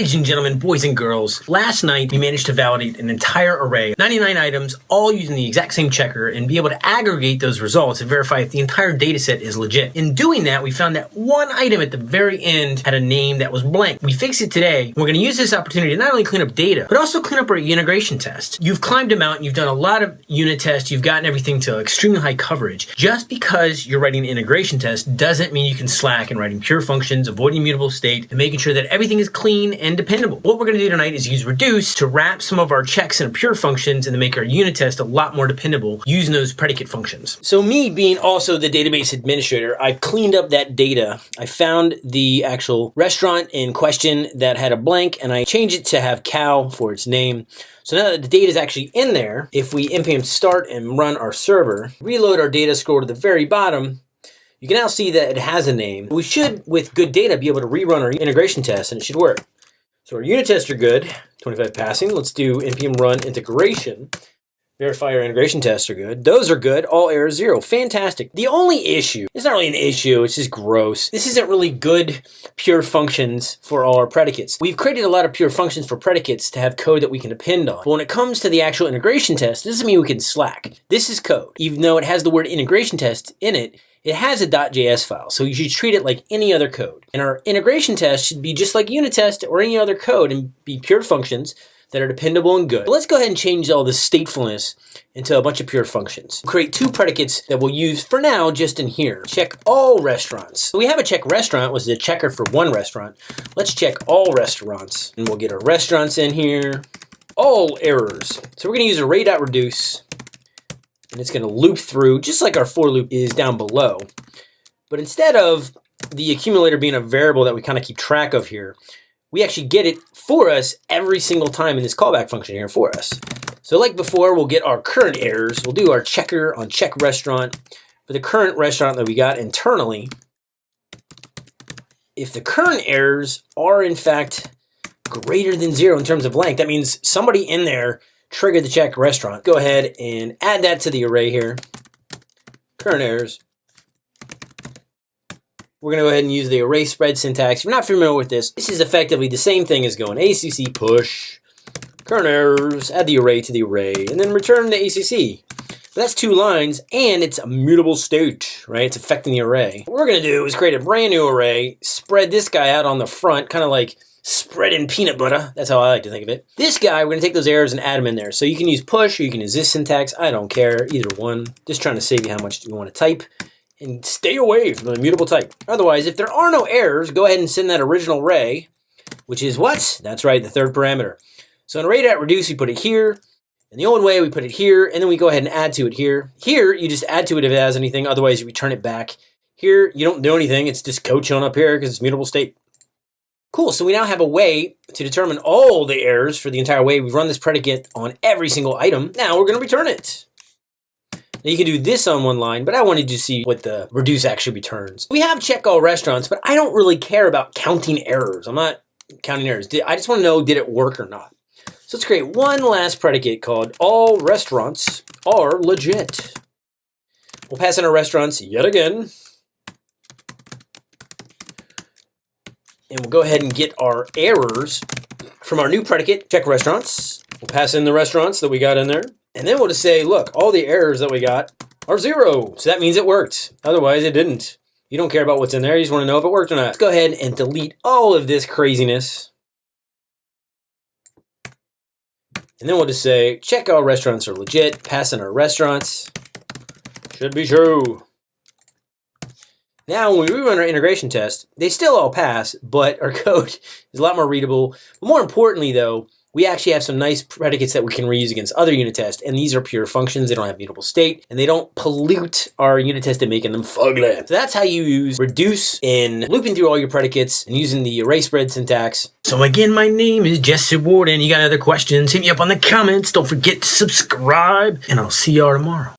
Ladies and gentlemen, boys and girls, last night we managed to validate an entire array, 99 items, all using the exact same checker and be able to aggregate those results and verify if the entire data set is legit. In doing that, we found that one item at the very end had a name that was blank. We fixed it today. We're going to use this opportunity to not only clean up data, but also clean up our integration test. You've climbed a mountain, you've done a lot of unit tests, you've gotten everything to extremely high coverage. Just because you're writing an integration test doesn't mean you can slack in writing pure functions, avoiding mutable state, and making sure that everything is clean and dependable. What we're going to do tonight is use reduce to wrap some of our checks into pure functions and to make our unit test a lot more dependable using those predicate functions. So me being also the database administrator, I cleaned up that data. I found the actual restaurant in question that had a blank and I changed it to have cow for its name. So now that the data is actually in there, if we npm start and run our server, reload our data, scroll to the very bottom, you can now see that it has a name. We should, with good data, be able to rerun our integration test and it should work. So our unit tests are good, 25 passing. Let's do npm run integration. Verify our integration tests are good. Those are good. All errors zero. Fantastic. The only issue, it's not really an issue, it's just gross. This isn't really good pure functions for all our predicates. We've created a lot of pure functions for predicates to have code that we can depend on. But when it comes to the actual integration test, this doesn't mean we can slack. This is code. Even though it has the word integration test in it, it has a .js file, so you should treat it like any other code. And our integration test should be just like unit test or any other code and be pure functions that are dependable and good. But let's go ahead and change all the statefulness into a bunch of pure functions. Create two predicates that we'll use for now just in here. Check all restaurants. We have a check restaurant, was the checker for one restaurant. Let's check all restaurants. And we'll get our restaurants in here. All errors. So we're gonna use array.reduce and it's going to loop through just like our for loop is down below. But instead of the accumulator being a variable that we kind of keep track of here, we actually get it for us every single time in this callback function here for us. So like before, we'll get our current errors. We'll do our checker on check restaurant for the current restaurant that we got internally. If the current errors are in fact greater than zero in terms of length, that means somebody in there trigger the check restaurant. Go ahead and add that to the array here. Current errors. We're going to go ahead and use the array spread syntax. If you're not familiar with this, this is effectively the same thing as going ACC push, current errors, add the array to the array, and then return the ACC. That's two lines, and it's a mutable state, right? It's affecting the array. What we're going to do is create a brand new array, spread this guy out on the front, kind of like spread in peanut butter. That's how I like to think of it. This guy, we're going to take those errors and add them in there. So you can use push or you can use this syntax. I don't care, either one. Just trying to save you how much you want to type and stay away from the mutable type. Otherwise, if there are no errors, go ahead and send that original array, which is what? That's right, the third parameter. So in array.reduce, you put it here. In the old way, we put it here, and then we go ahead and add to it here. Here, you just add to it if it has anything. Otherwise, you return it back. Here, you don't do anything. It's just code shown up here because it's mutable state. Cool, so we now have a way to determine all the errors for the entire way. We've run this predicate on every single item. Now we're gonna return it. Now you can do this on one line, but I wanted to see what the reduce actually returns. We have check all restaurants, but I don't really care about counting errors. I'm not counting errors. I just wanna know, did it work or not? So let's create one last predicate called all restaurants are legit. We'll pass in our restaurants yet again. and we'll go ahead and get our errors from our new predicate, check restaurants. We'll pass in the restaurants that we got in there. And then we'll just say, look, all the errors that we got are zero. So that means it worked. Otherwise, it didn't. You don't care about what's in there. You just want to know if it worked or not. Let's go ahead and delete all of this craziness. And then we'll just say, check all restaurants are legit. Pass in our restaurants. Should be true. Now, when we rerun our integration test, they still all pass, but our code is a lot more readable. But more importantly, though, we actually have some nice predicates that we can reuse against other unit tests, and these are pure functions. They don't have mutable state, and they don't pollute our unit test and making them fugly. So that's how you use reduce in looping through all your predicates and using the array spread syntax. So again, my name is Jesse Warden. You got other questions, hit me up on the comments. Don't forget to subscribe, and I'll see y'all tomorrow.